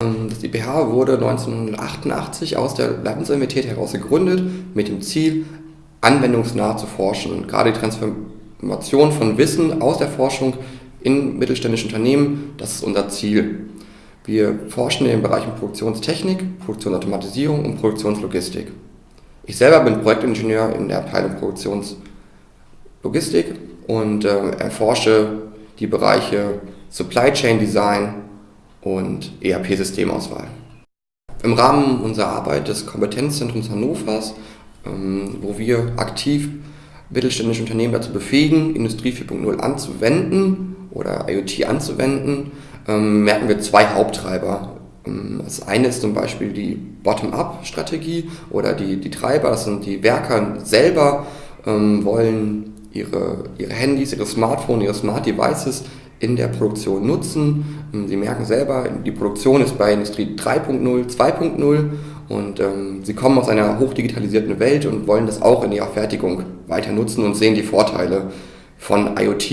Ähm, das IPH wurde 1988 aus der Leibniz-Universität heraus gegründet mit dem Ziel, anwendungsnah zu forschen. Gerade die Transformation von Wissen aus der Forschung in mittelständische Unternehmen, das ist unser Ziel. Wir forschen in den Bereichen Produktionstechnik, Produktionsautomatisierung und Produktionslogistik. Ich selber bin Projektingenieur in der Abteilung Produktionslogistik und äh, erforsche die Bereiche Supply Chain Design und ERP-Systemauswahl. Im Rahmen unserer Arbeit des Kompetenzzentrums Hannovers, ähm, wo wir aktiv mittelständische Unternehmen dazu befähigen, Industrie 4.0 anzuwenden oder IoT anzuwenden, ähm, merken wir zwei Haupttreiber. Ähm, das eine ist zum Beispiel die Bottom-up-Strategie oder die, die Treiber, das sind die Werker selber, wollen ihre, ihre Handys, ihre Smartphones, ihre Smart Devices in der Produktion nutzen. Ähm, sie merken selber, die Produktion ist bei Industrie 3.0, 2.0 und ähm, sie kommen aus einer hochdigitalisierten Welt und wollen das auch in ihrer Fertigung weiter nutzen und sehen die Vorteile von IoT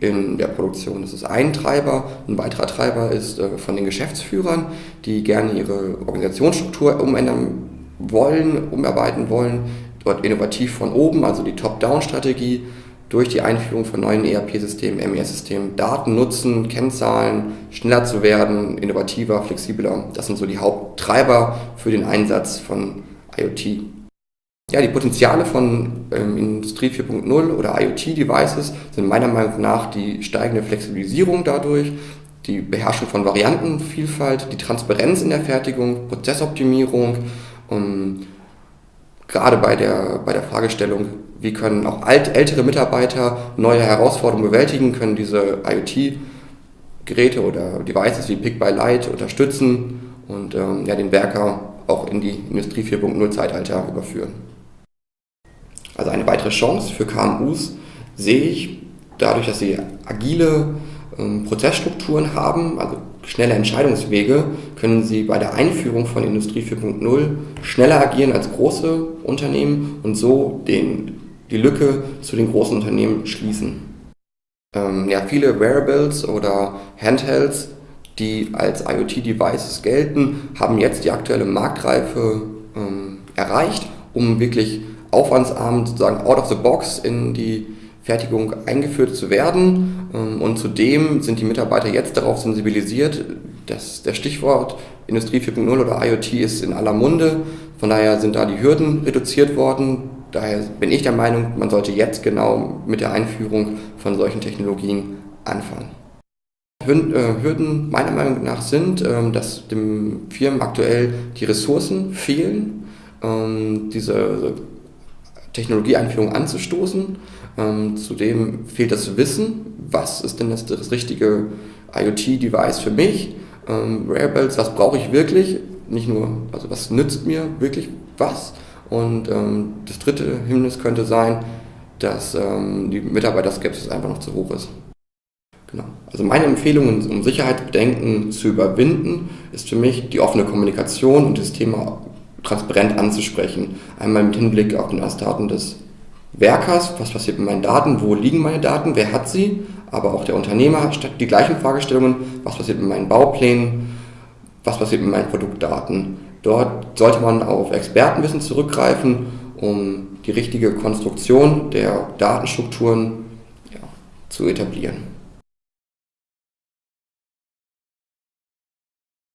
in der Produktion. Das ist ein Treiber. Ein weiterer Treiber ist äh, von den Geschäftsführern, die gerne ihre Organisationsstruktur umändern wollen, umarbeiten wollen, dort innovativ von oben, also die Top-Down-Strategie, durch die Einführung von neuen ERP-Systemen, MES-Systemen, Daten nutzen, Kennzahlen, schneller zu werden, innovativer, flexibler. Das sind so die Haupttreiber für den Einsatz von IoT. Ja, die Potenziale von ähm, Industrie 4.0 oder IoT-Devices sind meiner Meinung nach die steigende Flexibilisierung dadurch, die Beherrschung von Variantenvielfalt, die Transparenz in der Fertigung, Prozessoptimierung, um, gerade bei der, bei der Fragestellung, wie können auch alt, ältere Mitarbeiter neue Herausforderungen bewältigen, können diese IoT-Geräte oder Devices wie Pick by Light unterstützen und ähm, ja, den Werker auch in die Industrie 4.0 Zeitalter überführen. Also eine weitere Chance für KMUs sehe ich dadurch, dass sie agile ähm, Prozessstrukturen haben, also schnelle Entscheidungswege, können sie bei der Einführung von Industrie 4.0 schneller agieren als große Unternehmen und so den, die Lücke zu den großen Unternehmen schließen. Ähm, ja, viele Wearables oder Handhelds, die als IoT-Devices gelten, haben jetzt die aktuelle Marktreife ähm, erreicht, um wirklich aufwandsarm sozusagen out of the box in die Fertigung eingeführt zu werden. Ähm, und zudem sind die Mitarbeiter jetzt darauf sensibilisiert, dass der Stichwort Industrie 4.0 oder IoT ist in aller Munde. Von daher sind da die Hürden reduziert worden. Daher bin ich der Meinung, man sollte jetzt genau mit der Einführung von solchen Technologien anfangen. Äh, Hürden meiner Meinung nach sind, ähm, dass den Firmen aktuell die Ressourcen fehlen, ähm, diese Technologieeinführung anzustoßen. Ähm, zudem fehlt das Wissen, was ist denn das, das richtige IoT-Device für mich, ähm, Wearables, was brauche ich wirklich, nicht nur, also was nützt mir wirklich was. Und ähm, das dritte Hindernis könnte sein, dass ähm, die Mitarbeiterskepsis einfach noch zu hoch ist. Genau. Also meine Empfehlung, um Sicherheitsbedenken zu überwinden, ist für mich die offene Kommunikation und das Thema transparent anzusprechen. Einmal mit Hinblick auf den Daten des Werkers, was passiert mit meinen Daten, wo liegen meine Daten, wer hat sie, aber auch der Unternehmer hat die gleichen Fragestellungen, was passiert mit meinen Bauplänen, was passiert mit meinen Produktdaten. Dort sollte man auf Expertenwissen zurückgreifen, um die richtige Konstruktion der Datenstrukturen ja, zu etablieren.